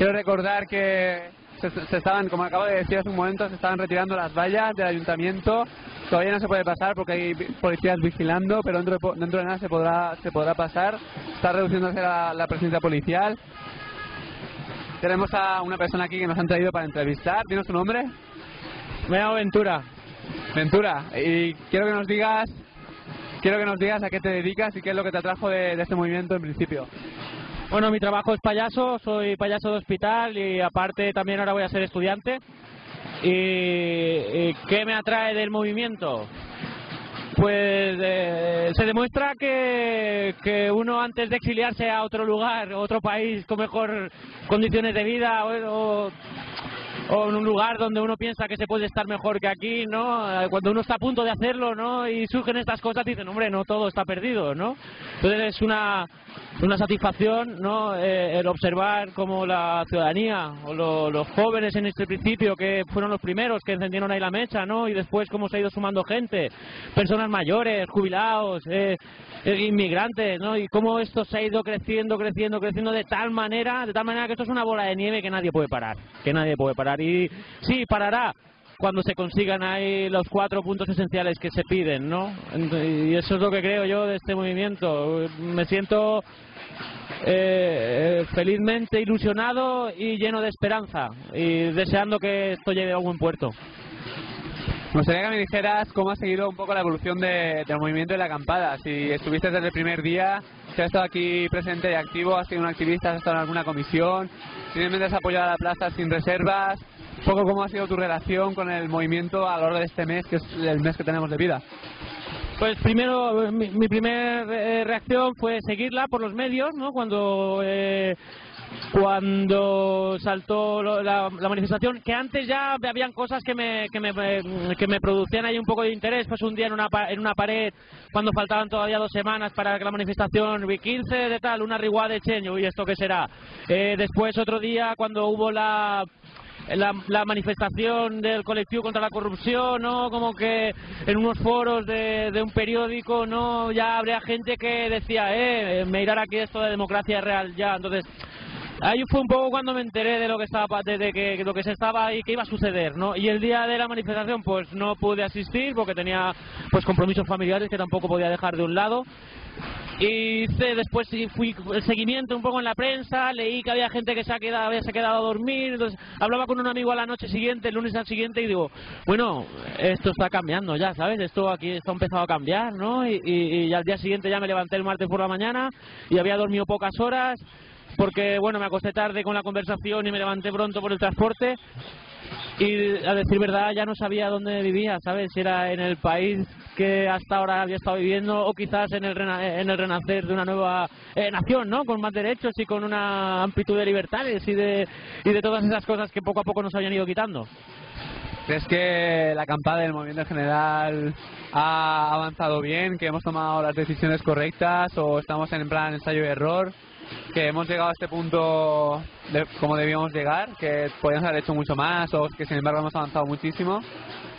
Quiero recordar que se, estaban, como acabo de decir hace un momento, se estaban retirando las vallas del ayuntamiento. Todavía no se puede pasar porque hay policías vigilando, pero dentro de, dentro de nada se podrá, se podrá pasar. Está reduciéndose la, la presencia policial. Tenemos a una persona aquí que nos han traído para entrevistar. ¿Tienes tu nombre? Me llamo Ventura. Ventura. Y quiero que nos digas, quiero que nos digas a qué te dedicas y qué es lo que te atrajo de, este movimiento en principio. Bueno, mi trabajo es payaso, soy payaso de hospital y aparte también ahora voy a ser estudiante. ¿Y, qué me atrae del movimiento? Pues eh, se demuestra que, que, uno antes de exiliarse a otro lugar, otro país con mejor condiciones de vida o en un lugar donde uno piensa que se puede estar mejor que aquí, ¿no? Eh, cuando uno está a punto de hacerlo, ¿no? Y surgen estas cosas, dicen, hombre, no todo está perdido, ¿no? Entonces es una, una satisfacción, ¿no? Eh, el observar cómo la ciudadanía o los jóvenes en este principio, que fueron los primeros que encendieron ahí la mecha, ¿no? Y después cómo se ha ido sumando gente, personas mayores, jubilados, eh, inmigrantes, ¿no? Y cómo esto se ha ido creciendo, creciendo, creciendo de tal manera, de tal manera que esto es una bola de nieve que nadie puede parar, que nadie puede parar y sí, parará cuando se consigan ahí los cuatro puntos esenciales que se piden, ¿no? Y eso es lo que creo yo de este movimiento. Me siento eh, felizmente ilusionado y lleno de esperanza y deseando que esto llegue a buen puerto. Me gustaría que me dijeras cómo ha seguido un poco la evolución de, del movimiento de la acampada. Si estuviste desde el primer día, si has estado aquí presente y activo, has sido un activista, has estado en alguna comisión, simplemente has apoyado a la plaza sin reservas, un poco cómo ha sido tu relación con el movimiento a lo largo de este mes, que es el mes que tenemos de vida. Pues primero, mi, mi primera eh, reacción fue seguirla por los medios, ¿no? Cuando eh, cuando saltó la, manifestación, que antes ya habían cosas que me, que me, que me producían ahí un poco de interés, pues un día en una, en una pared, cuando faltaban todavía dos semanas para que la manifestación, 15 de tal, una riguá de cheño, y esto qué será. Eh, después otro día cuando hubo la la, manifestación del colectivo contra la corrupción, ¿no? Como que en unos foros de, un periódico, ¿no? Ya habría gente que decía, eh, me irá aquí esto de democracia real ya. Entonces, ahí fue un poco cuando me enteré de lo que estaba de, que lo que se estaba y que iba a suceder no y el día de la manifestación pues no pude asistir porque tenía pues compromisos familiares que tampoco podía dejar de un lado y después fui el seguimiento un poco en la prensa, leí que había gente que se, ha quedado, había quedado a dormir, entonces hablaba con un amigo a la noche siguiente, el lunes al siguiente, y digo, bueno, esto está cambiando ya, ¿sabes? Esto aquí está empezado a cambiar, ¿no? Y al día siguiente ya me levanté el martes por la mañana y había dormido pocas horas, porque, bueno, me acosté tarde con la conversación y me levanté pronto por el transporte y a decir verdad ya no sabía dónde vivía, ¿sabes? Si era en el país que hasta ahora había estado viviendo o quizás en el, en el renacer de una nueva eh, nación, ¿no? Con más derechos y con una amplitud de libertades y de, y de todas esas cosas que poco a poco nos habían ido quitando. ¿Crees que la acampada del movimiento en general ha avanzado bien, que hemos tomado las decisiones correctas o estamos en plan ensayo y error? Que hemos llegado a este punto de, como debíamos llegar, que podíamos haber hecho mucho más o que sin embargo hemos avanzado muchísimo.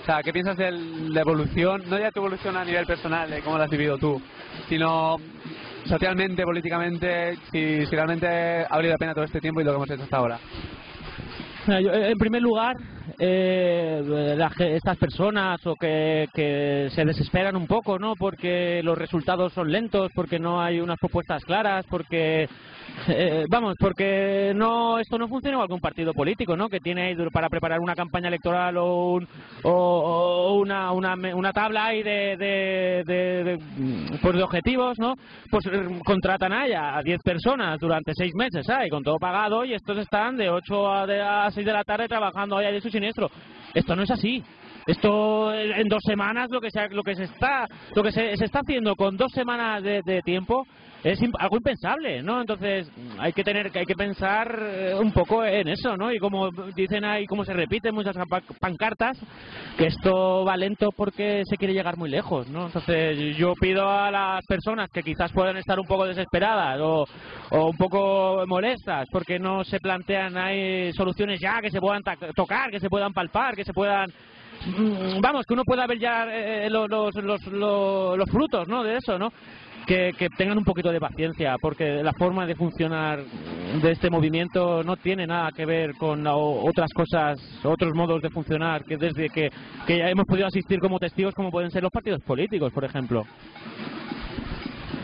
O sea, ¿qué piensas de la evolución? No ya tu evolución a nivel personal, de cómo la has vivido tú, sino socialmente, políticamente, si, si realmente ha valido la pena todo este tiempo y lo que hemos hecho hasta ahora. En primer lugar, eh, estas personas o que, que, se desesperan un poco, ¿no? Porque los resultados son lentos, porque no hay unas propuestas claras, porque eh, vamos, porque no esto no funciona igual que partido político, ¿no? Que tiene para preparar una campaña electoral o, un, o, una, una, una, tabla ahí de, de, de, pues de, objetivos, ¿no? Pues eh, contratan ahí a 10 personas durante 6 meses, ¿sabes? Con todo pagado y estos están de 8 a, a 6 de la tarde trabajando ahí de su siniestro. Esto no es así. Esto en dos semanas lo que se, lo que se está lo que se, se está haciendo con dos semanas de, de tiempo es algo impensable, ¿no? Entonces hay que tener, hay que pensar eh, un poco en eso, ¿no? Y como dicen ahí, como se repiten muchas pancartas, que esto va lento porque se quiere llegar muy lejos, ¿no? Entonces yo pido a las personas que quizás puedan estar un poco desesperadas o, o un poco molestas porque no se plantean hay soluciones ya que se puedan tocar, que se puedan palpar, que se puedan mm, vamos, que uno pueda ver ya eh, los, los, los, los, frutos, ¿no? De eso, ¿no? Que, que, tengan un poquito de paciencia, porque la forma de funcionar de este movimiento no tiene nada que ver con otras cosas, otros modos de funcionar, que desde que, que ya hemos podido asistir como testigos, como pueden ser los partidos políticos, por ejemplo.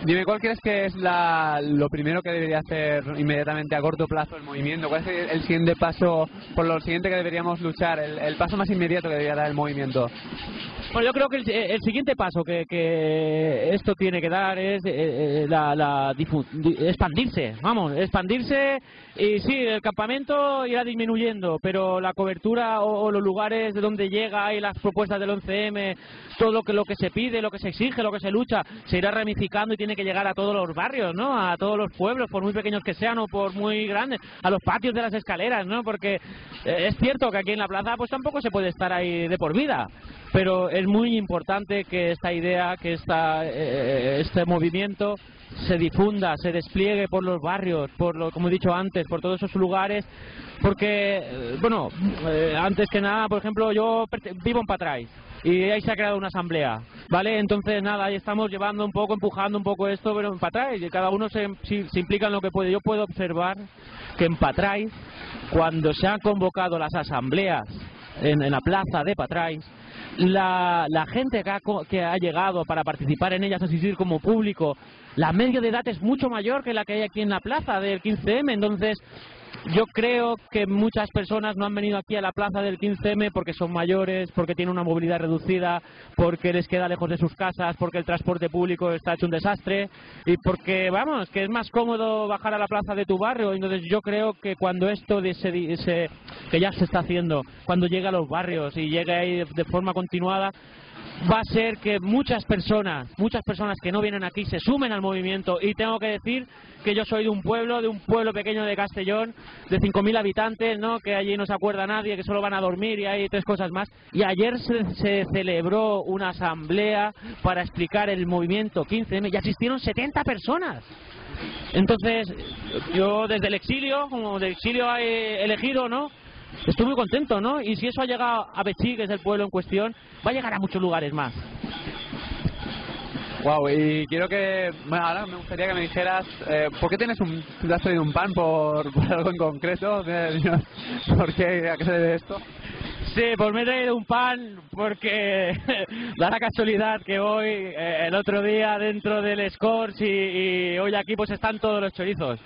Dime, ¿cuál crees que es la, lo primero que debería hacer inmediatamente a corto plazo el movimiento? ¿Cuál es el siguiente paso, por lo siguiente que deberíamos luchar, el, el paso más inmediato que debería dar el movimiento? Bueno, yo creo que el, siguiente paso que, que, esto tiene que dar es eh, eh, la, la expandirse, vamos, expandirse y sí, el campamento irá disminuyendo, pero la cobertura o, los lugares de donde llega y las propuestas del 11M, todo lo que, lo que se pide, lo que se exige, lo que se lucha, se irá ramificando y tiene que llegar a todos los barrios, ¿no? A todos los pueblos, por muy pequeños que sean o por muy grandes, a los patios de las escaleras, ¿no? Porque eh, es cierto que aquí en la plaza pues tampoco se puede estar ahí de por vida, pero es muy importante que esta idea, que esta, eh, este movimiento se difunda, se despliegue por los barrios, por lo, como he dicho antes, por todos esos lugares, porque, eh, bueno, eh, antes que nada, por ejemplo, yo vivo en Patrais y ahí se ha creado una asamblea, ¿vale? Entonces, nada, ahí estamos llevando un poco, empujando un poco esto, pero en Patrais, y cada uno se, se implica en lo que puede. Yo puedo observar que en Patrais, cuando se han convocado las asambleas en, en la plaza de Patrais, la, la gente que ha, que ha, llegado para participar en ellas, asistir como público, la media de edad es mucho mayor que la que hay aquí en la plaza del 15M, entonces yo creo que muchas personas no han venido aquí a la plaza del 15M porque son mayores, porque tienen una movilidad reducida, porque les queda lejos de sus casas, porque el transporte público está hecho un desastre y porque, vamos, que es más cómodo bajar a la plaza de tu barrio. Entonces yo creo que cuando esto de ese, que ya se está haciendo, cuando llega a los barrios y llega ahí de forma continuada, va a ser que muchas personas, muchas personas que no vienen aquí se sumen al movimiento y tengo que decir que yo soy de un pueblo, de un pueblo pequeño de Castellón, de 5.000 habitantes, ¿no? que allí no se acuerda nadie, que solo van a dormir y hay tres cosas más. Y ayer se, se celebró una asamblea para explicar el movimiento 15M y asistieron 70 personas. Entonces, yo desde el exilio, como del exilio he elegido, ¿no? Estoy muy contento, ¿no? Y si eso ha llegado a Bechí, que es el pueblo en cuestión, va a llegar a muchos lugares más. Wow, y quiero que, bueno, ahora me gustaría que me dijeras, eh, ¿por qué tienes un, te has traído un pan por, algo en concreto? ¿Por qué, a qué se debe esto? Sí, pues me he traído un pan porque da la casualidad que hoy, eh, el otro día dentro del Scores y, hoy aquí pues están todos los chorizos.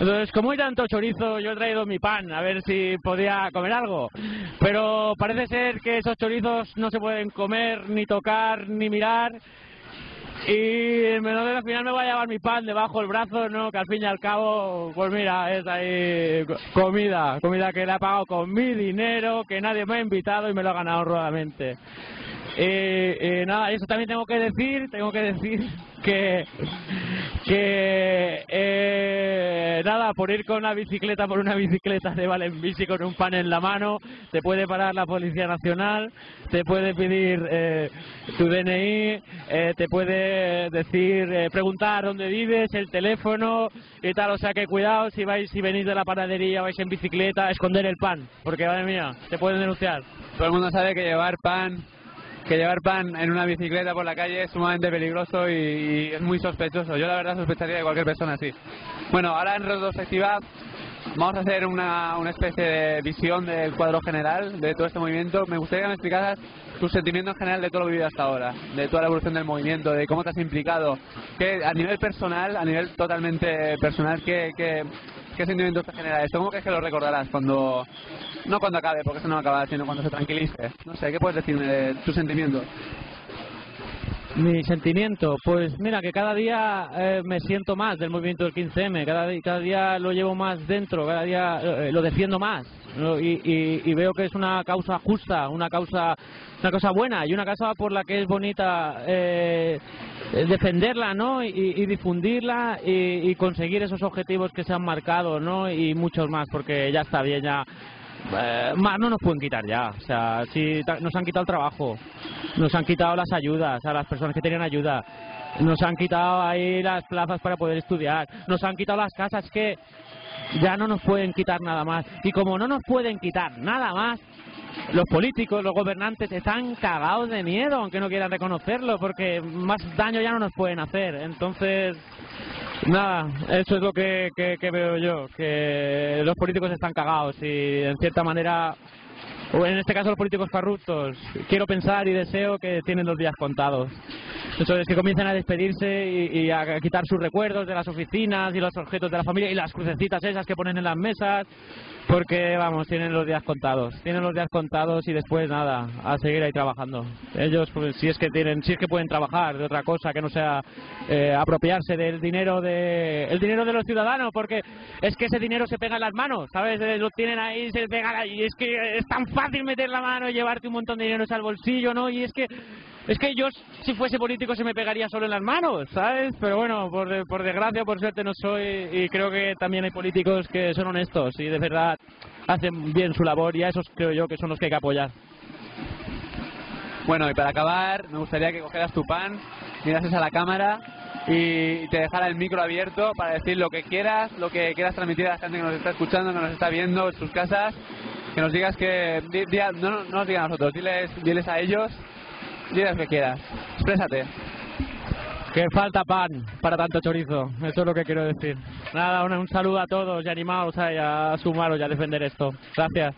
Entonces, como hay tanto chorizo, yo he traído mi pan a ver si podía comer algo. Pero parece ser que esos chorizos no se pueden comer, ni tocar, ni mirar. Y en menor de la final me voy a llevar mi pan debajo del brazo, ¿no? Que al fin y al cabo, pues mira, es ahí comida, comida que le he pagado con mi dinero, que nadie me ha invitado y me lo ha ganado rodamente. Eh, nada, eso también tengo que decir, tengo que decir que, que eh, nada, por ir con una bicicleta, por una bicicleta de Valen Bici con un pan en la mano, te puede parar la Policía Nacional, te puede pedir eh, tu DNI, eh, te puede decir, preguntar dónde vives, el teléfono y tal, o sea que cuidado si vais, si venís de la panadería, vais en bicicleta, esconder el pan, porque madre mía, te pueden denunciar. Todo el mundo sabe que llevar pan que llevar pan en una bicicleta por la calle es sumamente peligroso y, es muy sospechoso. Yo la verdad sospecharía de cualquier persona así. Bueno, ahora en retrospectiva vamos a hacer una, una especie de visión del cuadro general de todo este movimiento. Me gustaría que me explicaras tu sentimiento en general de todo lo vivido hasta ahora, de toda la evolución del movimiento, de cómo te has implicado, que a nivel personal, a nivel totalmente personal, ¿qué, qué, qué sentimiento te genera esto? ¿Cómo crees que lo recordarás cuando, no cuando acabe, porque eso no va a acabar, sino cuando se tranquilice? No sé, ¿qué puedes decirme de tu sentimiento? Mi sentimiento, pues mira que cada día eh, me siento más del movimiento del 15M, cada, cada día lo llevo más dentro, cada día eh, lo defiendo más y, veo que es una causa justa, una causa, una cosa buena y una causa por la que es bonita eh, defenderla, ¿no? Y, difundirla y, conseguir esos objetivos que se han marcado, ¿no? Y muchos más, porque ya está bien, ya eh, más no nos pueden quitar ya. O sea, si nos han quitado el trabajo, nos han quitado las ayudas a las personas que tenían ayuda, nos han quitado ahí las plazas para poder estudiar, nos han quitado las casas que ya no nos pueden quitar nada más. Y como no nos pueden quitar nada más, los políticos, los gobernantes están cagados de miedo, aunque no quieran reconocerlo, porque más daño ya no nos pueden hacer. Entonces, nada, eso es lo que, que, que veo yo, que los políticos están cagados y en cierta manera o en este caso los políticos corruptos, quiero pensar y deseo que tienen los días contados. Eso es que comiencen a despedirse y, a quitar sus recuerdos de las oficinas y los objetos de la familia y las crucecitas esas que ponen en las mesas, porque vamos, tienen los días contados. Tienen los días contados y después nada, a seguir ahí trabajando. Ellos, pues, si es que tienen, si es que pueden trabajar de otra cosa que no sea eh, apropiarse del dinero de, el dinero de los ciudadanos, porque es que ese dinero se pega en las manos, ¿sabes? Eh, Lo tienen ahí, se pegan ahí, y es que es tan meter la mano y llevarte un montón de dinero al bolsillo, ¿no? Y es que es que yo, si fuese político, se me pegaría solo en las manos, ¿sabes? Pero bueno, por, por desgracia, por suerte no soy y creo que también hay políticos que son honestos y de verdad hacen bien su labor y a esos creo yo que son los que hay que apoyar. Bueno, y para acabar, me gustaría que cogieras tu pan, mirases a la cámara y te dejara el micro abierto para decir lo que quieras, lo que quieras transmitir a la gente que nos está escuchando, que nos está viendo en sus casas, que nos digas que... di- di a- no, no nos digas a nosotros, diles, diles a ellos, diles lo que quieras, exprésate. Que falta pan para tanto chorizo, eso es lo que quiero decir. Nada, un, un saludo a todos y animaos a, a sumaros y a defender esto. Gracias.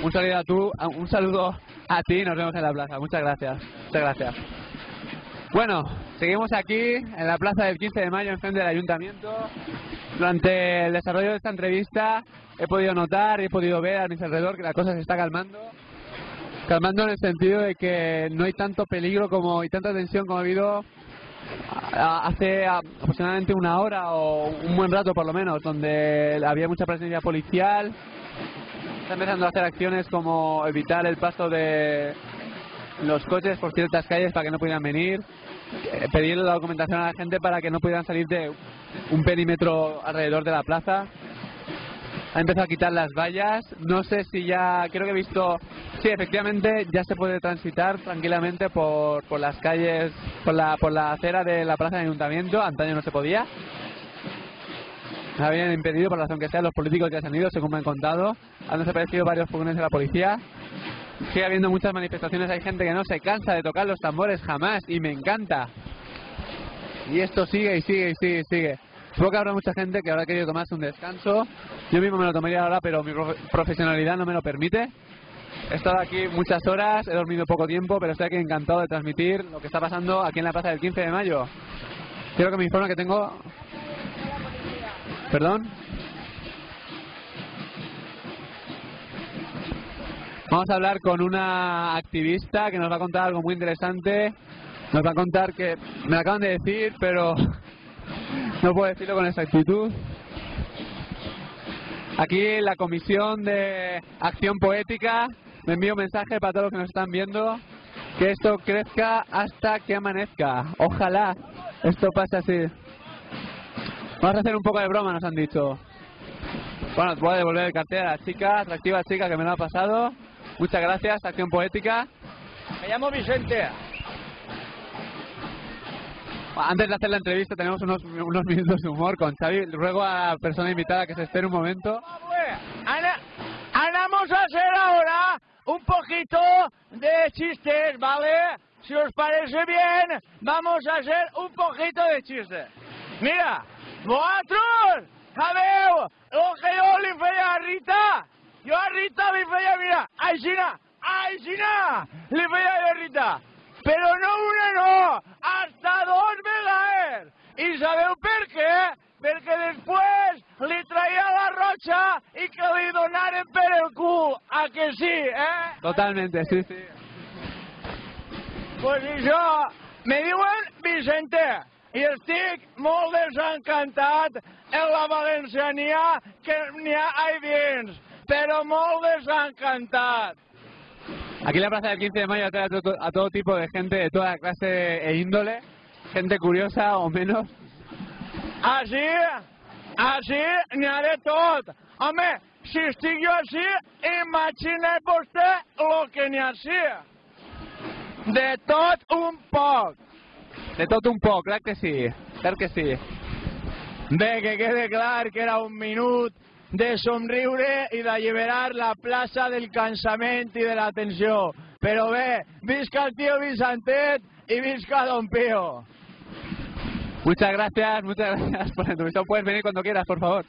Un saludo a tú, un saludo a ti, nos vemos en la plaza. Muchas gracias. Muchas gracias. Bueno, seguimos aquí en la plaza del 15 de mayo, enfrente del ayuntamiento. Durante el desarrollo de esta entrevista he podido notar y he podido ver a mi alrededor que la cosa se está calmando. Calmando en el sentido de que no hay tanto peligro como y tanta tensión como ha habido hace aproximadamente una hora o un buen rato por lo menos, donde había mucha presencia policial, está empezando a hacer acciones como evitar el paso de los coches por ciertas calles para que no pudieran venir, pedir la documentación a la gente para que no pudieran salir de un perímetro alrededor de la plaza. Ha empezado a quitar las vallas. No sé si ya, creo que he visto, sí, efectivamente ya se puede transitar tranquilamente por, por las calles, por la, por la acera de la plaza del ayuntamiento. Antaño no se podía. Habían impedido, por la razón que sea, los políticos ya se han ido, según me han contado. Han desaparecido varios furgones de la policía. Sigue habiendo muchas manifestaciones, hay gente que no se cansa de tocar los tambores jamás y me encanta. Y esto sigue y sigue y sigue y sigue. Supongo que habrá mucha gente que habrá querido tomarse un descanso. Yo mismo me lo tomaría ahora, pero mi profe- profesionalidad no me lo permite. He estado aquí muchas horas, he dormido poco tiempo, pero estoy aquí encantado de transmitir lo que está pasando aquí en la plaza del 15 de mayo. Quiero que me informe que tengo... ¿Perdón? Vamos a hablar con una activista que nos va a contar algo muy interesante. Nos va a contar que me acaban de decir, pero no puedo decirlo con exactitud. Aquí la Comisión de Acción Poética me envía un mensaje para todos los que nos están viendo que esto crezca hasta que amanezca. Ojalá esto pase así. Vamos a hacer un poco de broma, nos han dicho. Bueno, voy a devolver el cartel a la chica, atractiva chica que me lo ha pasado. Muchas gracias, Acción Poética. Me llamo Vicente. Antes de hacer la entrevista tenemos unos, unos minutos de humor con Xavi. Ruego a la persona invitada que se espere un momento. Ana, vamos a hacer ahora un poquito de chistes, ¿vale? Si os parece bien, vamos a hacer un poquito de chistes. Mira, vosotros, sabeu lo que yo le feia a Rita? Yo a Rita le feia, mira, aixina, aixina, le feia yo a Rita. Pero no una no, hasta dos vegades. I sabeu per què? Perquè després li traia la roxa i que li donaren per el cul. A que sí, eh? Totalmente, sí, sí. Pues això, me diuen Vicente i estic molt desencantat en la valenciania que n'hi ha ahí dins, però molt desencantat. Aquí en la Plaza del 15 de Mayo atrae a todo, tipo de gente de toda clase e índole. Gente curiosa o menos. Així, així n'hi ha de tot. Home, si estic jo així, imagina vostè el que n'hi ha així. De tot un poc. De todo un poco, claro que sí. Claro que sí. Bé, que quede clar que era un minut de somriure i d'alliberar la plaça del cansament i de la tensió. Però bé, visca el tio Vicentet i visca Don Pío. Muchas gracias, muchas gracias por la entrevista. Puedes venir cuando quieras, por favor.